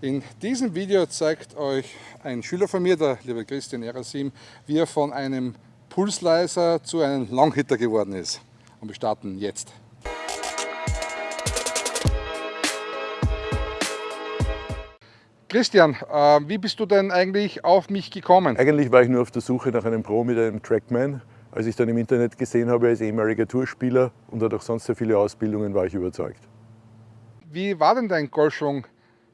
In diesem Video zeigt euch ein Schüler von mir, der liebe Christian Erasim, wie er von einem Pulsleiser zu einem Longhitter geworden ist. Und wir starten jetzt. Christian, äh, wie bist du denn eigentlich auf mich gekommen? Eigentlich war ich nur auf der Suche nach einem Pro mit einem Trackman. Als ich dann im Internet gesehen habe, als ehemaliger Tourspieler und hat auch sonst sehr viele Ausbildungen, war ich überzeugt. Wie war denn dein Golfschwung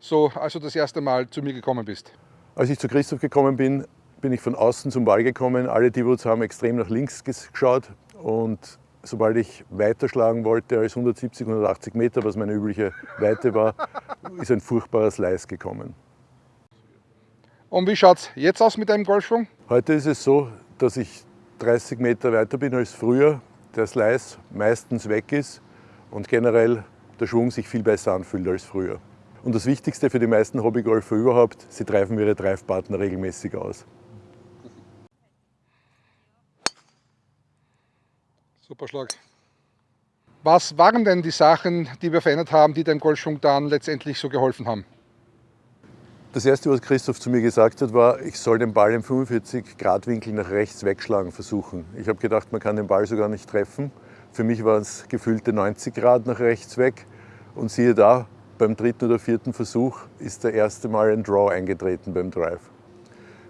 so, als du das erste Mal zu mir gekommen bist? Als ich zu Christoph gekommen bin, bin ich von außen zum Ball gekommen. Alle Divots haben extrem nach links geschaut und sobald ich weiter schlagen wollte als 170, 180 Meter, was meine übliche Weite war, ist ein furchtbarer Slice gekommen. Und wie schaut es jetzt aus mit deinem Golfschwung? Heute ist es so, dass ich 30 Meter weiter bin als früher, der Slice meistens weg ist und generell der Schwung sich viel besser anfühlt als früher. Und das Wichtigste für die meisten Hobbygolfer überhaupt, sie treiben ihre Drivepartner regelmäßig aus. Super Schlag. Was waren denn die Sachen, die wir verändert haben, die dem Golfschwung dann letztendlich so geholfen haben? Das erste, was Christoph zu mir gesagt hat, war, ich soll den Ball im 45 Grad Winkel nach rechts wegschlagen versuchen. Ich habe gedacht, man kann den Ball sogar nicht treffen. Für mich waren es gefühlte 90 Grad nach rechts weg. Und siehe da, beim dritten oder vierten Versuch ist der erste Mal ein Draw eingetreten beim Drive.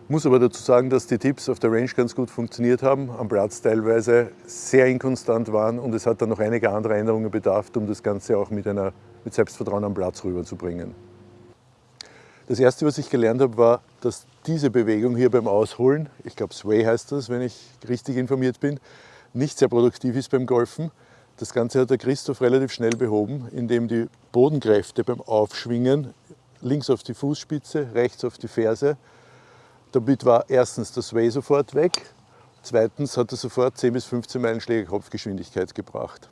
Ich muss aber dazu sagen, dass die Tipps auf der Range ganz gut funktioniert haben, am Platz teilweise sehr inkonstant waren und es hat dann noch einige andere Änderungen bedarf, um das Ganze auch mit, einer, mit Selbstvertrauen am Platz rüberzubringen. Das erste, was ich gelernt habe, war, dass diese Bewegung hier beim Ausholen, ich glaube Sway heißt das, wenn ich richtig informiert bin, nicht sehr produktiv ist beim Golfen, das Ganze hat der Christoph relativ schnell behoben, indem die Bodenkräfte beim Aufschwingen links auf die Fußspitze, rechts auf die Ferse. Damit war erstens das Sway sofort weg, zweitens hat er sofort 10 bis 15 Meilen Schläger Kopfgeschwindigkeit gebracht.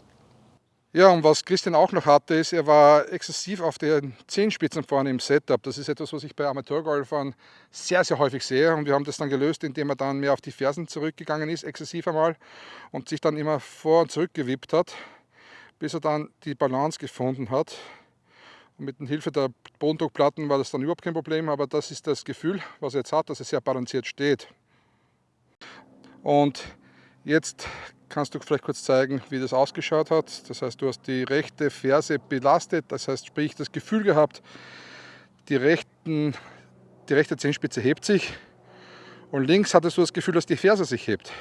Ja, und was Christian auch noch hatte, ist, er war exzessiv auf den Zehenspitzen vorne im Setup. Das ist etwas, was ich bei Amateurgolfern sehr, sehr häufig sehe. Und wir haben das dann gelöst, indem er dann mehr auf die Fersen zurückgegangen ist, exzessiv einmal, und sich dann immer vor und zurück gewippt hat, bis er dann die Balance gefunden hat. Und mit Hilfe der Bodendruckplatten war das dann überhaupt kein Problem, aber das ist das Gefühl, was er jetzt hat, dass er sehr balanciert steht. Und jetzt kannst du vielleicht kurz zeigen, wie das ausgeschaut hat. Das heißt, du hast die rechte Ferse belastet, das heißt, sprich das Gefühl gehabt, die, rechten, die rechte Zehenspitze hebt sich und links hattest du das Gefühl, dass die Ferse sich hebt.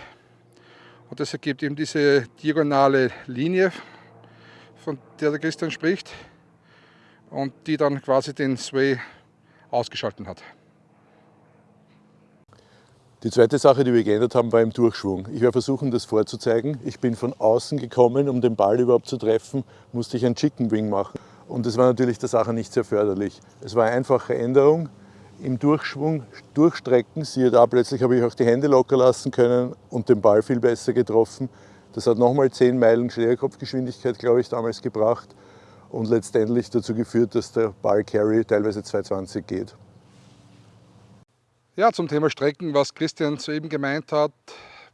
Und das ergibt eben diese diagonale Linie, von der der Christian spricht und die dann quasi den Sway ausgeschalten hat. Die zweite Sache, die wir geändert haben, war im Durchschwung. Ich werde versuchen, das vorzuzeigen. Ich bin von außen gekommen, um den Ball überhaupt zu treffen, musste ich ein Chicken Wing machen. Und das war natürlich der Sache nicht sehr förderlich. Es war eine einfache Änderung. Im Durchschwung, Durchstrecken, siehe da, plötzlich habe ich auch die Hände locker lassen können und den Ball viel besser getroffen. Das hat nochmal 10 Meilen Schlägerkopfgeschwindigkeit, glaube ich, damals gebracht und letztendlich dazu geführt, dass der Ball Carry teilweise 220 geht. Ja, zum Thema Strecken, was Christian soeben gemeint hat,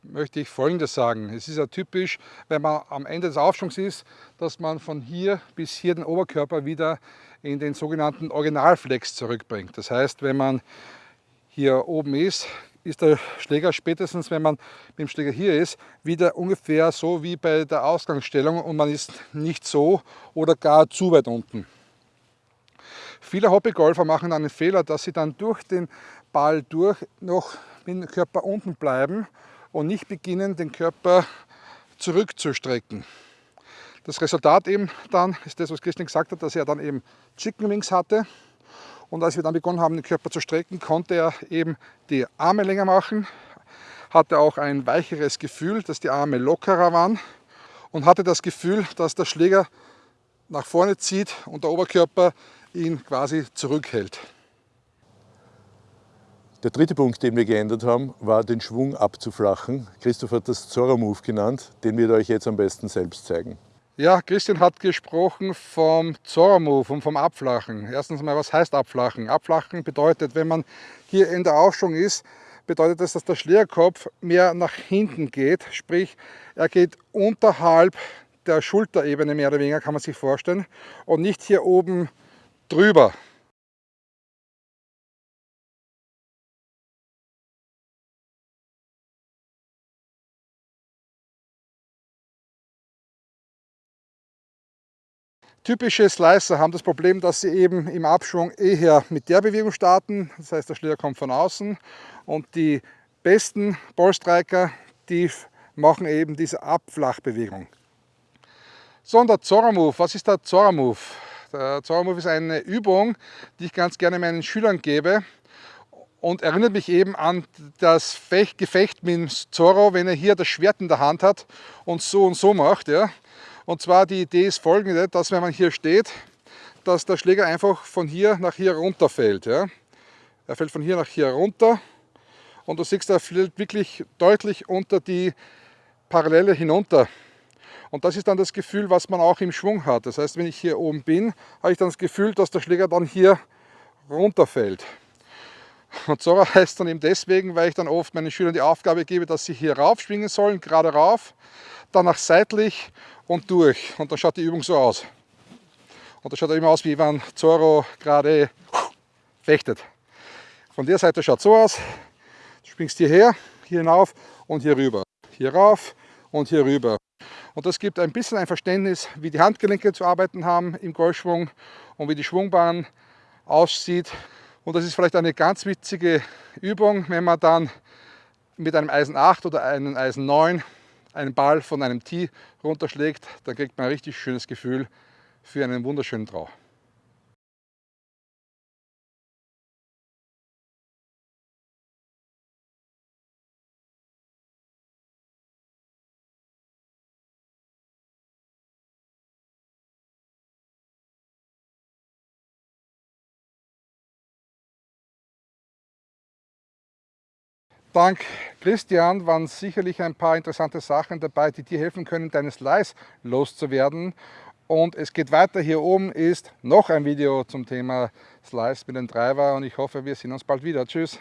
möchte ich Folgendes sagen. Es ist ja typisch, wenn man am Ende des Aufschwungs ist, dass man von hier bis hier den Oberkörper wieder in den sogenannten Originalflex zurückbringt. Das heißt, wenn man hier oben ist, ist der Schläger spätestens, wenn man mit dem Schläger hier ist, wieder ungefähr so wie bei der Ausgangsstellung und man ist nicht so oder gar zu weit unten. Viele Hobbygolfer machen einen Fehler, dass sie dann durch den Ball durch noch mit dem Körper unten bleiben und nicht beginnen, den Körper zurückzustrecken. Das Resultat eben dann ist das, was Christian gesagt hat, dass er dann eben Chicken Wings hatte. Und als wir dann begonnen haben, den Körper zu strecken, konnte er eben die Arme länger machen, hatte auch ein weicheres Gefühl, dass die Arme lockerer waren und hatte das Gefühl, dass der Schläger nach vorne zieht und der Oberkörper ihn quasi zurückhält. Der dritte Punkt, den wir geändert haben, war den Schwung abzuflachen. Christoph hat das Zorro-Move genannt, den wir euch jetzt am besten selbst zeigen. Ja, Christian hat gesprochen vom Zorro-Move und vom Abflachen. Erstens mal, was heißt Abflachen? Abflachen bedeutet, wenn man hier in der Aufschwung ist, bedeutet das, dass der Schlierkopf mehr nach hinten geht. Sprich, er geht unterhalb der Schulterebene mehr oder weniger, kann man sich vorstellen, und nicht hier oben drüber. Typische Slicer haben das Problem, dass sie eben im Abschwung eher mit der Bewegung starten. Das heißt, der Schläger kommt von außen und die besten Ballstriker, die machen eben diese Abflachbewegung. So, und der Zora Move. Was ist der Zora Move? Der Zora Move ist eine Übung, die ich ganz gerne meinen Schülern gebe und erinnert mich eben an das Fecht, Gefecht mit Zorro, wenn er hier das Schwert in der Hand hat und so und so macht. Ja. Und zwar die Idee ist folgende, dass wenn man hier steht, dass der Schläger einfach von hier nach hier runter fällt. Ja. Er fällt von hier nach hier runter und du siehst, er fällt wirklich deutlich unter die Parallele hinunter. Und das ist dann das Gefühl, was man auch im Schwung hat. Das heißt, wenn ich hier oben bin, habe ich dann das Gefühl, dass der Schläger dann hier runterfällt. Und so heißt dann eben deswegen, weil ich dann oft meinen Schülern die Aufgabe gebe, dass sie hier rauf schwingen sollen, gerade rauf, danach seitlich und durch. Und dann schaut die Übung so aus. Und das schaut immer aus, wie wenn Zorro gerade fechtet. Von der Seite schaut so aus. Du springst hierher, hier hinauf und hier rüber. Hier rauf und hier rüber. Und das gibt ein bisschen ein Verständnis, wie die Handgelenke zu arbeiten haben im Golfschwung und wie die Schwungbahn aussieht. Und das ist vielleicht eine ganz witzige Übung, wenn man dann mit einem Eisen 8 oder einem Eisen 9 einen Ball von einem Tee runterschlägt, dann kriegt man ein richtig schönes Gefühl für einen wunderschönen Trau. Dank Christian waren sicherlich ein paar interessante Sachen dabei, die dir helfen können, deine Slice loszuwerden. Und es geht weiter. Hier oben ist noch ein Video zum Thema Slice mit dem Driver und ich hoffe, wir sehen uns bald wieder. Tschüss!